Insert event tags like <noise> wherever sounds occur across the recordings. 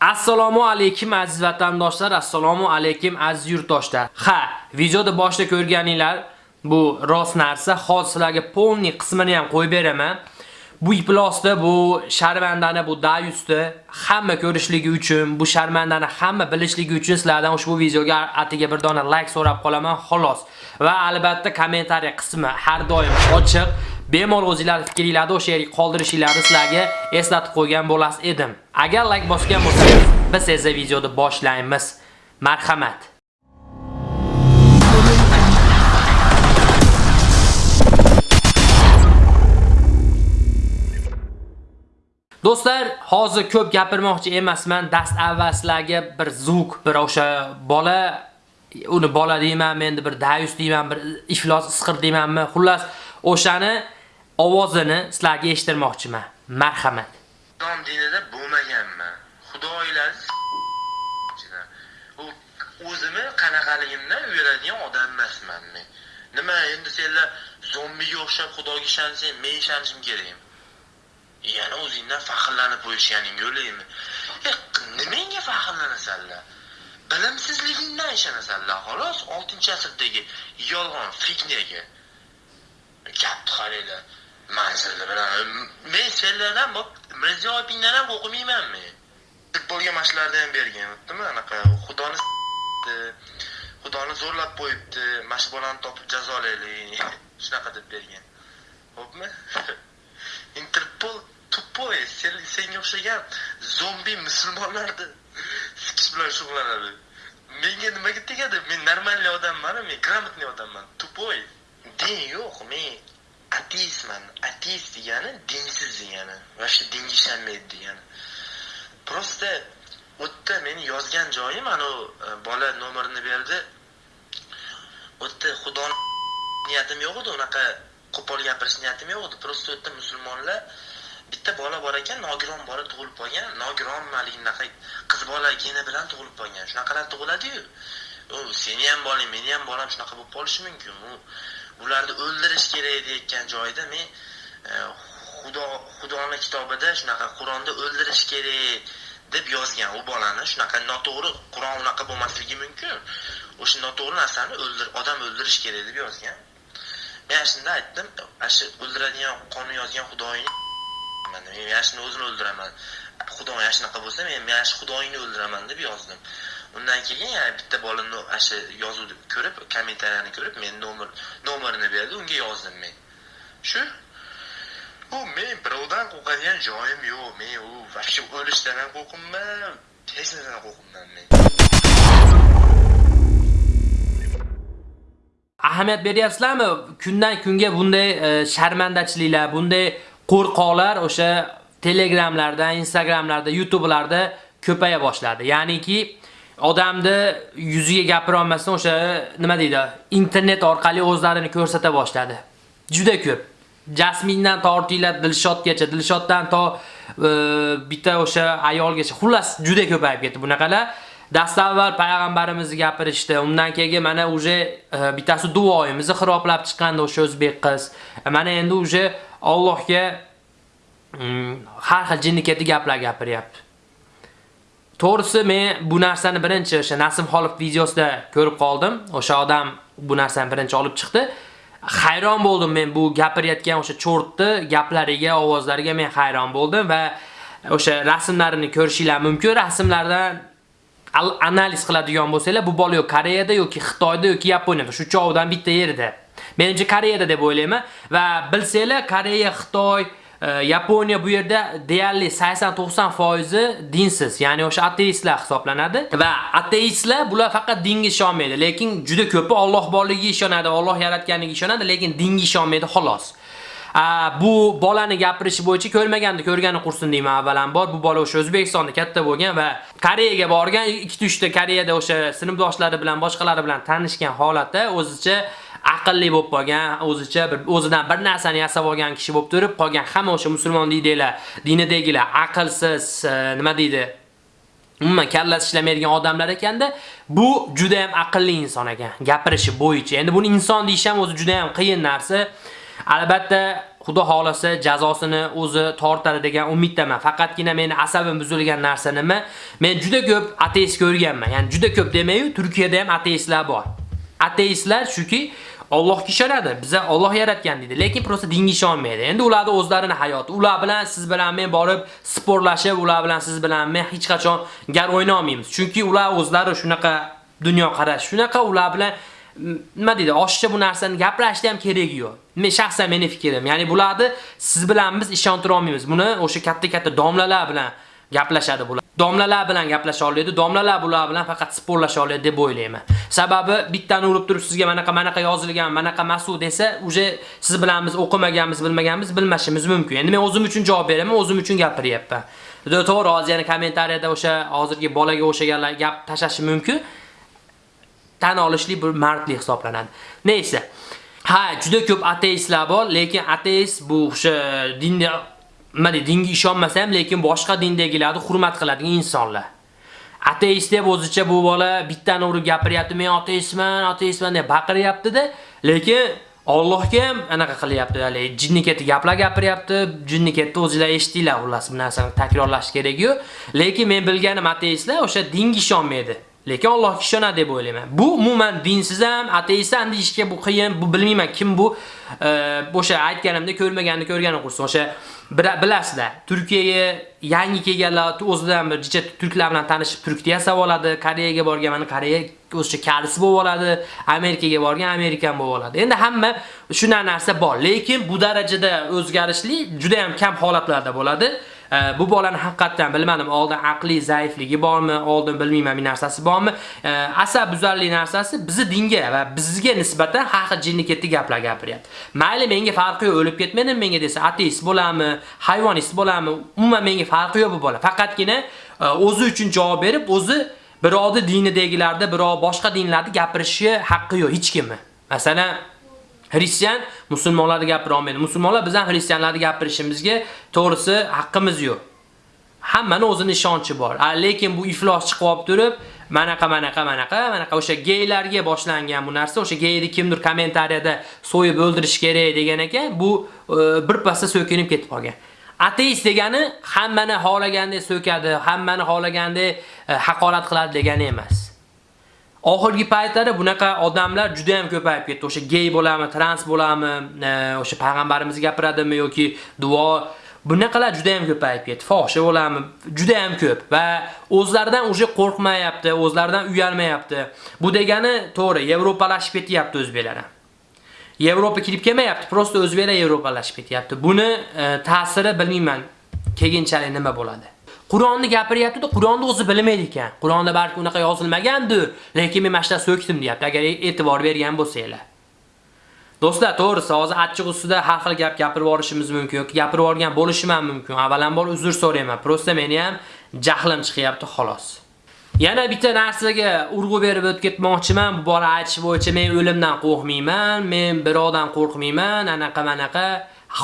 Assalomu alaykum aziz vatandoshlar, assalomu alaykum aziz yurtdoshlar. Ha, videoda boshda ko'rganinglar bu rost narsa, hozir sizlarga polni qismini ham qo'yib beraman. Bu iplosda bu sharmandani bu dayusda hamma ko'rishligi uchun, bu sharmandani hamma bilishligi uchun sizlardan ushbu videoga atiga bir dona like so'rab qolaman, xolos. Va albatta kommentariy qismi har doim ochiq. Bemalol o'zingizlar fikringlarni o'sha yerga qoldirishingizni sizlarga eslatib qo'ygan bo'las edim. Agar like bosgan bo'lsangiz, biz esa videoni boshlaymiz. Marhamat. Do'stlar, hozir ko'p gapirmoqchi emasman. Dast avval sizlarga bir zuk, bir o'sha bola uni bola deyman, endi bir dayus deyman, bir iflos isqir deymanmi? Xullas, o'shani ovozini sizlarga eshittirmoqchiman. Marhamat. islom dinida bo'lmaganman. Xudoylar u o'zimni qanaqaligimdan uyaladigan odam emasman men. Nima endi senlar zombiga o'xshab xudoga ishonsang men ishonishim kerakmi? Yana o'zingdan faxrlanib qo'yishganing yo'laymi e, nimangga faxrlanasanlar. Bilimsizligingdan ishonasanlar xolos 6-asrdagi yolg'on fitnaga. Gapni qaranglar manzilni bilan e, men senlardan bu mirziyoyevingdan ham o'qimayman men futbolga mashqlarni ham bergan bittami anaqa xudoni xudoni zo'rlab qo'yibdi mana shu bolani topib jazolaylik <laughs> shunaqa deb bergan. Ho'pmi <laughs> interpol tupoy senga o'xshagan zombi musulmonlarni <laughs> sikish bilan shug'ullanadi. Menga nimaga tegadi? Men нормальный odamman men грамотный odamman. Tupoy din yo'q men ateistman ateist degani dinsiz degani вообще dinga ishonmaydi degani. Просто u yerda meni yozgan joyim anavi e, bola nomerini berdi. U yerda xudoni niyatim yo'q edi unaqa qo'pol gapirish niyatim yo'q edi. Просто u yerda musulmonlar. Bitta bola bor ekan nogiron bola tug'ilib qolgan. Nogiron haligi unaqa qiz bola geni bilan tug'ilib qolgan. Shunaqalar tug'iladiyu. Seni ham bolang meni ham bolam shunaqa bo'lib qolishi mumkin u ularni o'ldirish kerak deyotgan joyda men e, xudo xudoni kitobida shunaqa qur'onda o'ldirish kerak deb yozgan u bolani shunaqa noto'g'ri qur'on unaqa bo'lmasligi mumkin o'sha noto'g'ri narsani o'ldir odam o'ldirish kerak deb yozgan. Men ana shunda aytdim ana shu o'ldiradigan qonun yozgan xudoyni men mana shuni o'zini o'ldiraman. Xudo ana shunaqa bo'lsa men mana shu xudoyingni o'ldiraman deb yozdim. Undan keyin yana bitta bola shu yozuvni ko'rib kommentariyani ko'rib men nomer nomerini berdi unga yozdim men. Shu u men birovdan qo'rqadigan joyim yo'q men u вообще o'lishdan ham qo'rqmayman hech narsadan qo'rqmayman men. Ahamiyat beryapsizlarmi? Kundan kunga bunday e, sharmandachiliklar bunday qo'rqoqlar o'sha telegramlarda instagramlarda youtubelarda ko'paya boshladi. Ya'niki odamni yuziga gapira olmasdan o'sha nima deydi internet orqali o'zlarini ko'rsata boshladi. Juda ko'p. Jasmindan tortinglar dilshodgacha dilshoddan to e, bitta o'sha ayolgacha. Xullas juda ko'payib ketdi bunaqalar dastavval payg'ambarimizni gapirishdi. Undan keyin mana уже e, bittasi duoyimizni xiroblab chiqqanda o'sha o'zbek qiz. E, mana endi уже Allohga mm, har xil jinnikati gaplar gapiryapti. To'g'risi men bu narsani birinchi o'sha Nasim Xolov videosida ko'rib qoldim. O'sha odam bu narsani birinchi olib chiqdi. Hayron bo'ldim men bu gapirayotgan o'sha cho'rtni gaplariga, ovozlariga men hayron bo'ldim va o'sha rasmlarini ko'rishinglar mumkin. Rasmlardan analiz qiladigan bo'lsanglar, bu bola yo Koreyada yoki Xitoyda yoki Yaponiyada shu chovdan bitta yerda. Menimcha Koreyada deb o'ylayman va bilsanglar Koreya, Xitoy Yaponiya bu yerda deyarli 80-90% dinsiz, ya'ni o'sha ateistlar hisoblanadi va ateistlar bular faqat dinga ishonmaydi, lekin juda ko'pi Alloh borligiga ishonadi, Alloh yaratganiga ishonadi, lekin dinga ishonmaydi xolos. bu bolani gapirishi bo'yicha ko'rmaganda ko'rgani qursin deyman avvalambor. Bu bola o'sha O'zbekistonda katta bo'lgan va Koreyaga borgan, 2-3 ta Koreyada o'sha sinfdoshlari bilan, boshqalari bilan tanishgan holatda o'zicha aqlli bo'lib qolgan, o'zicha bir o'zidan bir narsani yasab olgan kishi bo'lib turib, qolgan hamma o'sha musulmon deydilar, dinidagilar aqlsiz, e, nima deydi? Umuman kallasi ishlamaydigan odamlar ekanda, bu juda ham aqlli inson ekan, gapirishi bo'yicha. Endi buni inson deyish ham o'zi juda ham qiyin narsa. Albatta xudo xolasa jazosini o'zi tortadi degan umiddaman. Faqatgina meni asabim buzilgan narsa nima? Men juda ko'p ateist ko'rganman. Ya'ni juda ko'p demayu, Turkiyada ham ateistlar bor. Ateistlar shuki Allohga ishonadi. Biza Alloh yaratgan deydi, lekin prosta dinga ishonmaydi. Endi ularning o'zlarining hayoti. Ular bilan siz bilan men borib sportlashib, ular bilan siz bilan men hech qachon gar o'yna olmaymiz. Chunki ular o'zlari shunaqa dunyo qarash, shunaqa ular bilan mm, nima deydi, oshiqcha bu narsani gaplashdi ham keragi yo'q. Men shaxsan meni fikrim. Ya'ni bularni siz bilan biz ishontira olmaymiz. Buni o'sha katta-katta domlalar bilan gaplashadi bular. Domlalar bilan gaplasha oladi, domlalar bular bilan faqat sporlasha oladi deb o'ylayman. Sababi bittani urib turib sizga manaqa manaqa yozilgan, manaqa masu desa, uje siz bilan biz o'qimaganmiz, bilmaganmiz, bilmashimiz mumkin. Endi men o'zim uchun javob beraman, o'zim uchun gapiryapman. To'g'ri, hozir yana kommentariyada o'sha hozirgi bolaga o'xshaganlar gap tashlashi mumkin. tan olishlik bir mardlik hisoblanadi. Neyse. Ha, juda ko'p ateistlar bor, lekin ateist bu o'sha dinda nima deydi, dinga ishonmasa ham, lekin boshqa dindagilarni hurmat qiladigan insonlar. Ateist deb o'zicha bu bola bittani urib gapiryapti, men ateistman, ateistman deb baqiryapti-da, lekin Allohga ham anaqa qilyapti, hali jinni ketdi gaplar gapiryapti, jinni ketdi o'zingizlar eshitdinglar, xullas bu narsani takrorlash kerak-ku. Lekin men bilganim ateistlar o'sha dinga ishonmaydi. Lekin Allohga ishonadi deb o'ylayman. Bu umuman dinsiz ham, ateist ham deyishga bu qiyin, bu bilmayman kim bu. O'sha aytganimda ko'rmaganni ko'rgani qursin. O'sha bilasizlar, Turkiyaga yangi kelganlar o'zidan bir jicha turklar bilan tanishib turk yasab oladi, Koreyaga borgan, mana Koreya o'sha kalisi bo'lib oladi, Amerikaga borgan, Amerikan bo'lib oladi. Endi hamma shunday narsa bor, lekin bu darajada o'zgarishli juda ham kam holatlarda bo'ladi. Bu bolani haqiqatdan bilmadim, oldin aqliy zaifligi bormi, oldin bilmayman bir narsasi bormi? Asab buzarlik narsasi bizi dinga va bizga nisbatan haqi jinni ketdi gaplar gapiryapti. Mayli menga farqi yo'q, o'lib ketmadim menga desa, ateist bo'lami, hayvonist bo'lami, umuman menga farqi yo'q bu bola. Faqatgina e, o'zi uchun javob berib, o'zi birovni dinidagilarda, birov boshqa dinlarni gapirishi haqqi yo'q hech kimni. Masalan, Hristian musulmonlarni gapira olmaydi. Musulmonlar bizdan xristianlarni gapirishimizga to'g'risi haqqimiz yo'q. Hammani o'zining ishonchi bor. Lekin bu iflos chiqib olib turib, manaqa manaqa manaqa manaqa o'sha geylarga boshlangan bu narsa, o'sha geyni kimdir kommentariyada so'yib o'ldirish kerak degan ekan, bu e, bir so'kinib ketib qolgan. Ateist degani hammani xohlagandek so'kadi, hammani xohlagandek e, haqorat qiladi degani emas. Oxirgi paytlarda bunaqa odamlar juda ham ko'payib ketdi. O'sha gey bo'lami, trans bo'lami, e, o'sha payg'ambarimiz gapiradimi yoki duo bunaqalar juda ham ko'payib ketdi. Fohisha bo'lami, juda ham ko'p va o'zlaridan uje qo'rqmayapti, o'zlaridan uyalmayapti. Bu degani to'g'ri, Yevropalashib ketyapti o'zbeklar ham. Yevropa kirib kelmayapti, prosta o'zbeklar Yevropalashib ketyapti. Buni e, ta'siri bilmayman. Keyinchalik nima bo'ladi? Qur'onni gapiryapti-da, Qur'onni o'zi bilmaydi ekan. Qur'onda balki unaqa yozilmagandir, lekin men mashta so'kdim deyapti, agar e'tibor bergan bo'lsanglar. Do'stlar, to'g'risi, hozir achchiq ustida har xil gap gapirib yorishimiz mumkin yoki gapirib yuborgan bo'lishim ham mumkin. Avvalambor uzr so'rayman. Prosta meni ham jahlim chiqyapti xolos. Yana bitta narsaga urg'u berib o'tib ketmoqchiman. Bu bola aytish bo'yicha men o'limdan qo'rqmayman, men birovdan qo'rqmayman, anaqa manaqa.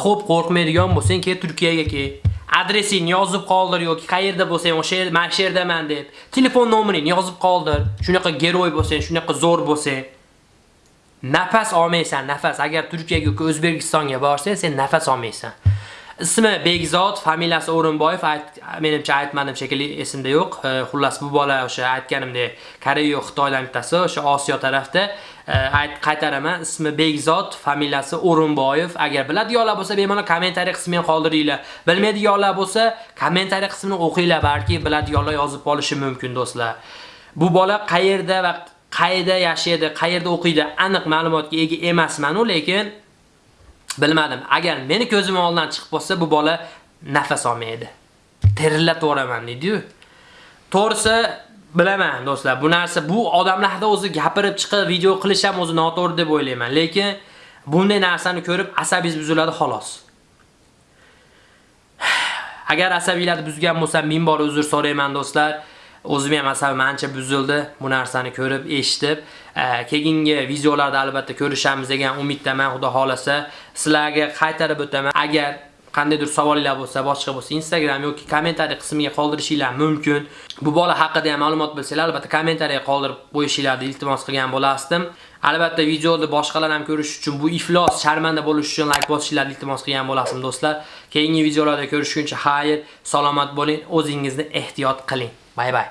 Xo'p, qo'rqmaydigan bo'lsang, ke Turkiyaga ke. Adresingni yozib qoldir yoki qayerda bo'lsang o'sha yer mana shu yerdaman deb. Telefon nomeringni yozib qoldir. Shunaqa geroy bo'lsang shunaqa zo'r bo'lsang nafas olmaysan nafas. Agar turkiyaga yoki o'zbekistonga borsang sen nafas olmaysan. Ismi Begzod, familiyasi O'rinboyev, menimcha aytmadim shekilli esimda yo'q. Xullas bu bola o'sha aytganimdek Koreya, Xitoydan bittasi, o'sha Osiyo tarafda ayt qaytaraman. Ismi Begzod, familiyasi O'rinboyev. Agar biladiganlar bo'lsa, bemalol kommentariy qismiga qoldiringlar. Bilmaydiganlar bo'lsa, kommentariy qismini o'qinglar, balki biladiganlar yozib qolishi mumkin do'stlar. Bu bola qayerda va qayerda yashaydi, qayerda o'qiydi, aniq ma'lumotga ega emasman-u, lekin bilmadim. Agar meni ko'zim oldidan chiqib qolsa, bu bola nafas olmaydi. Terillatib deydi-yu. To'g'risi bilaman do'stlar, bu narsa bu odamlarda o'zi gapirib chiqib video qilish ham o'zi noto'g'ri deb o'ylayman, lekin bunday narsani ko'rib asabingiz buziladi xolos. <sighs> Agar asabiylarni buzgan bo'lsam, ming bor uzr so'rayman do'stlar. o'zim ham asabim ancha buzildi bu narsani ko'rib, eshitib. E, keyingi videolarda albatta ko'rishamiz degan umiddaman, Xudo xolasa. Sizlarga qaytarib o'taman. Agar qandaydir savollar bo'lsa, boshqa bo'lsa, Instagram yoki kommentariy qismiga qoldirishinglar mumkin. Bu bola haqida ham ma'lumot bilsanglar, albatta kommentariyaga qoldirib qo'yishinglarni iltimos qilgan bo'lasdim. Albatta videoni boshqalar ham ko'rish uchun bu iflos sharmanda bo'lish uchun like bosishinglarni iltimos qilgan bo'lasdim do'stlar. Keyingi videolarda ko'rishguncha xayr, salomat bo'ling, o'zingizni ehtiyot qiling. バイバイ。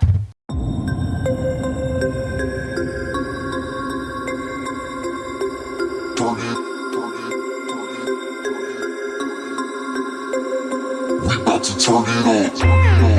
We got to turn it up.